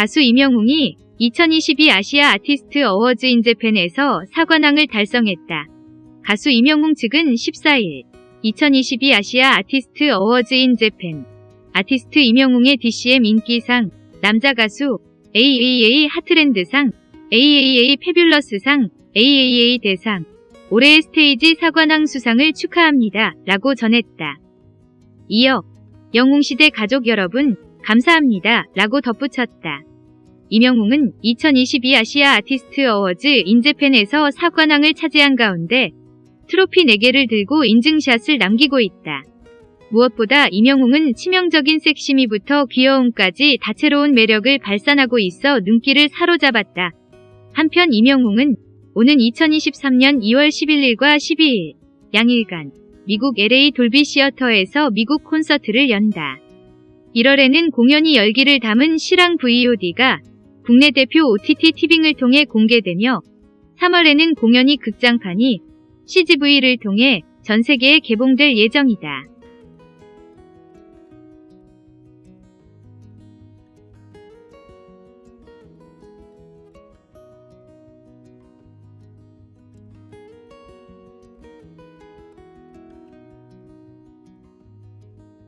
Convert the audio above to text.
가수 임영웅이 2022 아시아 아티스트 어워즈 인재팬에서 사관왕을 달성했다. 가수 임영웅 측은 14일 2022 아시아 아티스트 어워즈 인재팬 아티스트 임영웅의 DCM 인기상 남자 가수 AAA 하트랜드상 AAA 페뷸러스상 AAA 대상 올해의 스테이지 사관왕 수상을 축하합니다. 라고 전했다. 이어 영웅시대 가족 여러분 감사합니다. 라고 덧붙였다. 이명웅은 2022 아시아 아티스트 어워즈 인재팬에서 사관왕을 차지한 가운데 트로피 4개를 들고 인증샷을 남기고 있다. 무엇보다 이명웅은 치명적인 섹시미부터 귀여움까지 다채로운 매력을 발산하고 있어 눈길을 사로잡았다. 한편 이명웅은 오는 2023년 2월 11일과 12일 양일간 미국 LA 돌비 시어터에서 미국 콘서트를 연다. 1월에는 공연이 열기를 담은 실황 VOD가 국내 대표 OTT 티빙을 통해 공개되며 3월에는 공연이 극장판이 CGV를 통해 전 세계에 개봉될 예정이다.